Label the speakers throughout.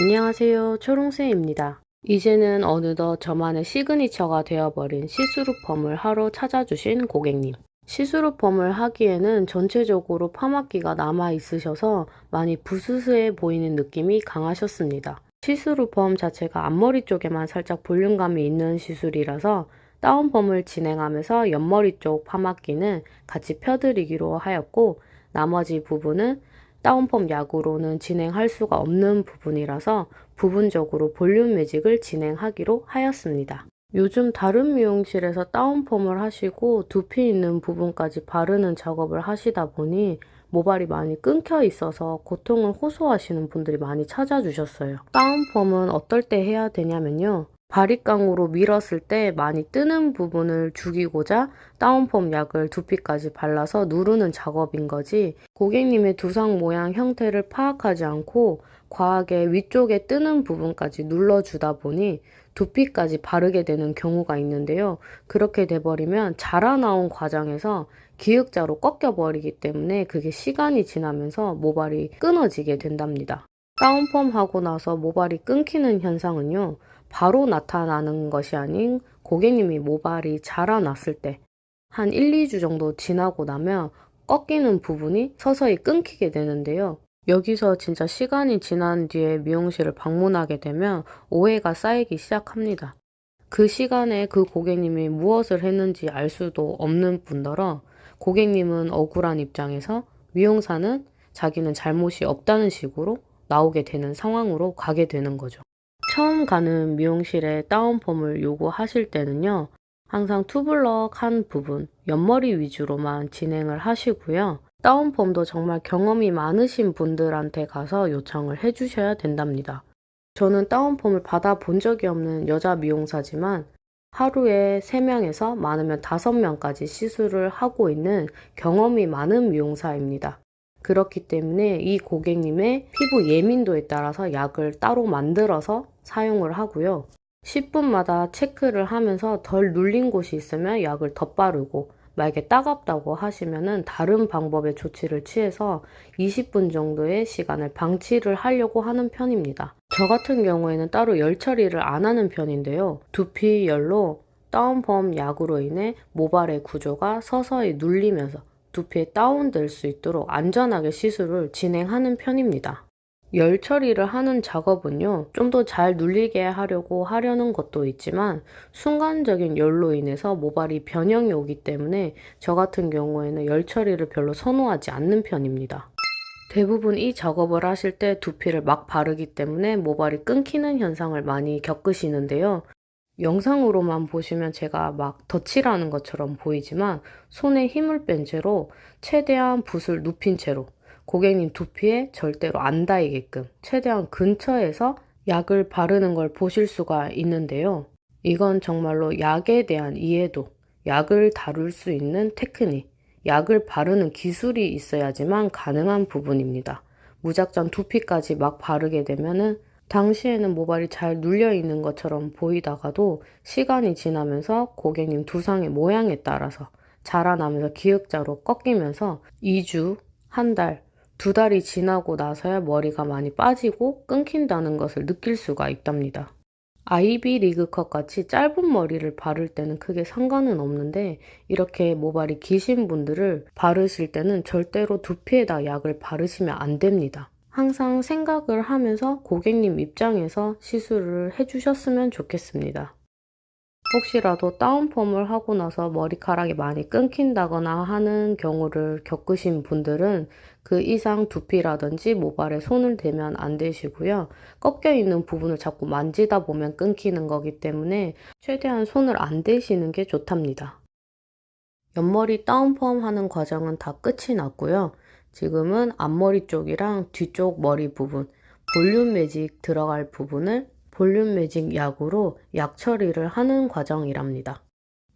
Speaker 1: 안녕하세요 초롱쌤입니다. 이제는 어느덧 저만의 시그니처가 되어버린 시스루 펌을 하러 찾아주신 고객님. 시스루 펌을 하기에는 전체적으로 파마기가 남아 있으셔서 많이 부스스해 보이는 느낌이 강하셨습니다. 시스루 펌 자체가 앞머리 쪽에만 살짝 볼륨감이 있는 시술이라서 다운펌을 진행하면서 옆머리 쪽 파마기는 같이 펴드리기로 하였고 나머지 부분은 다운펌 약으로는 진행할 수가 없는 부분이라서 부분적으로 볼륨 매직을 진행하기로 하였습니다. 요즘 다른 미용실에서 다운펌을 하시고 두피 있는 부분까지 바르는 작업을 하시다 보니 모발이 많이 끊겨 있어서 고통을 호소하시는 분들이 많이 찾아주셨어요. 다운펌은 어떨 때 해야 되냐면요. 바리깡으로 밀었을 때 많이 뜨는 부분을 죽이고자 다운펌 약을 두피까지 발라서 누르는 작업인 거지 고객님의 두상 모양 형태를 파악하지 않고 과하게 위쪽에 뜨는 부분까지 눌러주다 보니 두피까지 바르게 되는 경우가 있는데요. 그렇게 돼버리면 자라나온 과정에서 기역자로 꺾여버리기 때문에 그게 시간이 지나면서 모발이 끊어지게 된답니다. 다운펌 하고 나서 모발이 끊기는 현상은요. 바로 나타나는 것이 아닌 고객님이 모발이 자라났을 때 한 1, 2주 정도 지나고 나면 꺾이는 부분이 서서히 끊기게 되는데요. 여기서 진짜 시간이 지난 뒤에 미용실을 방문하게 되면 오해가 쌓이기 시작합니다. 그 시간에 그 고객님이 무엇을 했는지 알 수도 없는 분더러 고객님은 억울한 입장에서 미용사는 자기는 잘못이 없다는 식으로 나오게 되는 상황으로 가게 되는 거죠. 처음 가는 미용실에 다운펌을 요구하실 때는요. 항상 투블럭 한 부분, 옆머리 위주로만 진행을 하시고요. 다운펌도 정말 경험이 많으신 분들한테 가서 요청을 해주셔야 된답니다. 저는 다운펌을 받아본 적이 없는 여자 미용사지만 하루에 3명에서 많으면 5명까지 시술을 하고 있는 경험이 많은 미용사입니다. 그렇기 때문에 이 고객님의 피부 예민도에 따라서 약을 따로 만들어서 사용을 하고요. 10분마다 체크를 하면서 덜 눌린 곳이 있으면 약을 더 빠르고 만약에 따갑다고 하시면 다른 방법의 조치를 취해서 20분 정도의 시간을 방치를 하려고 하는 편입니다. 저 같은 경우에는 따로 열 처리를 안 하는 편인데요. 두피 열로 다운펌 약으로 인해 모발의 구조가 서서히 눌리면서 두피에 다운될 수 있도록 안전하게 시술을 진행하는 편입니다. 열 처리를 하는 작업은요, 좀 더 잘 눌리게 하려고 하려는 것도 있지만 순간적인 열로 인해서 모발이 변형이 오기 때문에 저 같은 경우에는 열 처리를 별로 선호하지 않는 편입니다. 대부분 이 작업을 하실 때 두피를 막 바르기 때문에 모발이 끊기는 현상을 많이 겪으시는데요. 영상으로만 보시면 제가 막 덧칠하는 것처럼 보이지만 손에 힘을 뺀 채로 최대한 붓을 눕힌 채로 고객님 두피에 절대로 안 닿이게끔 최대한 근처에서 약을 바르는 걸 보실 수가 있는데요. 이건 정말로 약에 대한 이해도, 약을 다룰 수 있는 테크닉, 약을 바르는 기술이 있어야지만 가능한 부분입니다. 무작정 두피까지 막 바르게 되면은 당시에는 모발이 잘 눌려 있는 것처럼 보이다가도 시간이 지나면서 고객님 두상의 모양에 따라서 자라나면서 기역자로 꺾이면서 2주, 한 달, 두 달이 지나고 나서야 머리가 많이 빠지고 끊긴다는 것을 느낄 수가 있답니다. 아이비 리그컷 같이 짧은 머리를 바를 때는 크게 상관은 없는데 이렇게 모발이 기신 분들을 바르실 때는 절대로 두피에다 약을 바르시면 안 됩니다. 항상 생각을 하면서 고객님 입장에서 시술을 해주셨으면 좋겠습니다. 혹시라도 다운펌을 하고 나서 머리카락이 많이 끊긴다거나 하는 경우를 겪으신 분들은 그 이상 두피라든지 모발에 손을 대면 안 되시고요. 꺾여 있는 부분을 자꾸 만지다 보면 끊기는 거기 때문에 최대한 손을 안 대시는 게 좋답니다. 옆머리 다운펌 하는 과정은 다 끝이 났고요. 지금은 앞머리 쪽이랑 뒤쪽 머리 부분 볼륨 매직 들어갈 부분을 볼륨 매직 약으로 약 처리를 하는 과정이랍니다.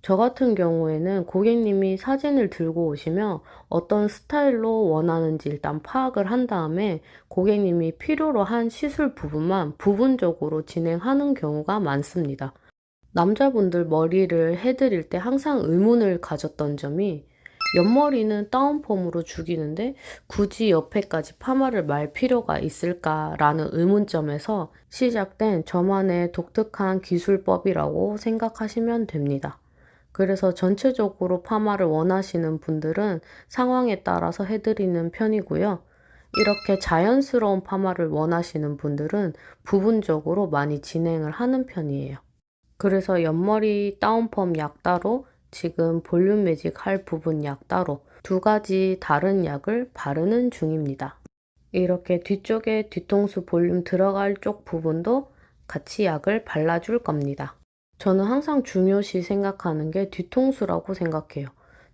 Speaker 1: 저 같은 경우에는 고객님이 사진을 들고 오시면 어떤 스타일로 원하는지 일단 파악을 한 다음에 고객님이 필요로 한 시술 부분만 부분적으로 진행하는 경우가 많습니다. 남자분들 머리를 해드릴 때 항상 의문을 가졌던 점이 옆머리는 다운펌으로 죽이는데 굳이 옆에까지 파마를 말 필요가 있을까라는 의문점에서 시작된 저만의 독특한 기술법이라고 생각하시면 됩니다. 그래서 전체적으로 파마를 원하시는 분들은 상황에 따라서 해드리는 편이고요. 이렇게 자연스러운 파마를 원하시는 분들은 부분적으로 많이 진행을 하는 편이에요. 그래서 옆머리 다운펌 약 따로, 지금 볼륨 매직 할 부분 약 따로 두 가지 다른 약을 바르는 중입니다. 이렇게 뒤쪽에 뒤통수 볼륨 들어갈 쪽 부분도 같이 약을 발라줄 겁니다. 저는 항상 중요시 생각하는 게 뒤통수라고 생각해요.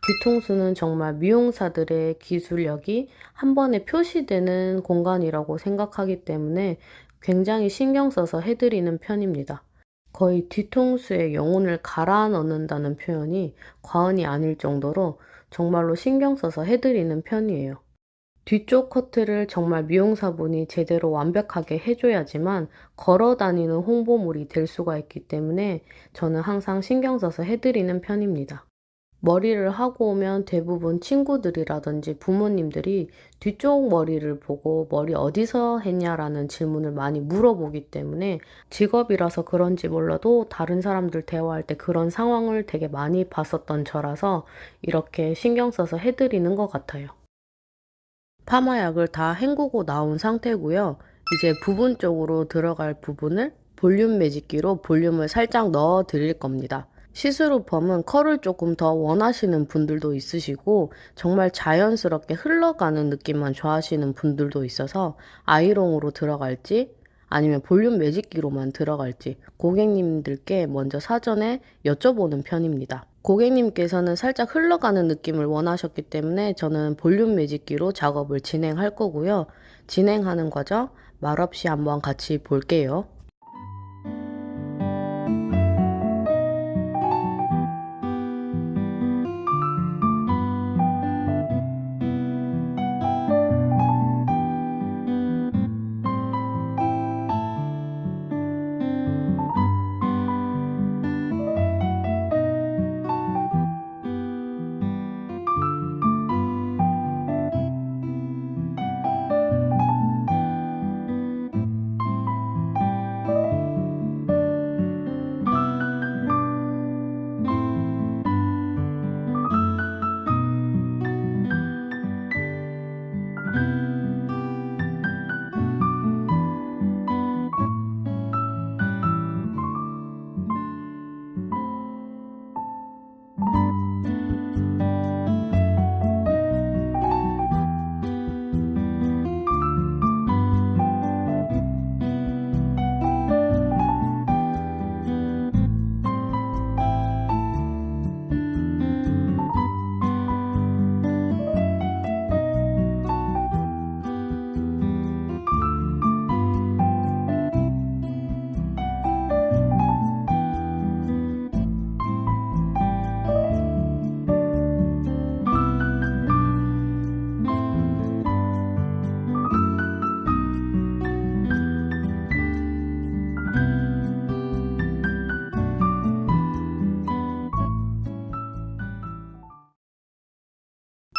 Speaker 1: 뒤통수는 정말 미용사들의 기술력이 한 번에 표시되는 공간이라고 생각하기 때문에 굉장히 신경 써서 해드리는 편입니다. 거의 뒤통수에 영혼을 갈아 넣는다는 표현이 과언이 아닐 정도로 정말로 신경 써서 해드리는 편이에요. 뒤쪽 커트를 정말 미용사분이 제대로 완벽하게 해줘야지만 걸어 다니는 홍보물이 될 수가 있기 때문에 저는 항상 신경 써서 해드리는 편입니다. 머리를 하고 오면 대부분 친구들이라든지 부모님들이 뒤쪽 머리를 보고 머리 어디서 했냐라는 질문을 많이 물어보기 때문에 직업이라서 그런지 몰라도 다른 사람들 대화할 때 그런 상황을 되게 많이 봤었던 저라서 이렇게 신경 써서 해드리는 것 같아요. 파마약을 다 헹구고 나온 상태고요. 이제 부분적으로 들어갈 부분을 볼륨 매직기로 볼륨을 살짝 넣어 드릴 겁니다. 시스루 펌은 컬을 조금 더 원하시는 분들도 있으시고 정말 자연스럽게 흘러가는 느낌만 좋아하시는 분들도 있어서 아이롱으로 들어갈지 아니면 볼륨 매직기로만 들어갈지 고객님들께 먼저 사전에 여쭤보는 편입니다. 고객님께서는 살짝 흘러가는 느낌을 원하셨기 때문에 저는 볼륨 매직기로 작업을 진행할 거고요. 진행하는 과정 말없이 한번 같이 볼게요.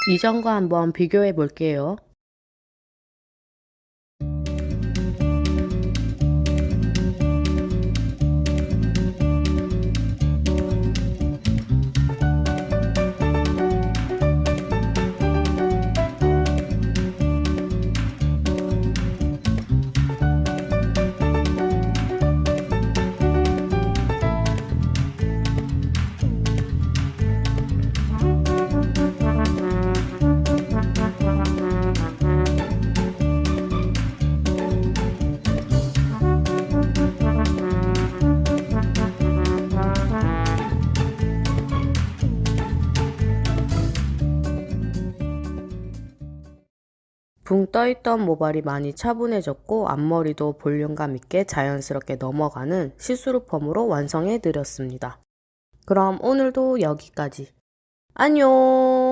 Speaker 1: 이전과 한번 비교해 볼게요. 붕 떠있던 모발이 많이 차분해졌고 앞머리도 볼륨감 있게 자연스럽게 넘어가는 시스루 펌으로 완성해 드렸습니다. 그럼 오늘도 여기까지. 안녕!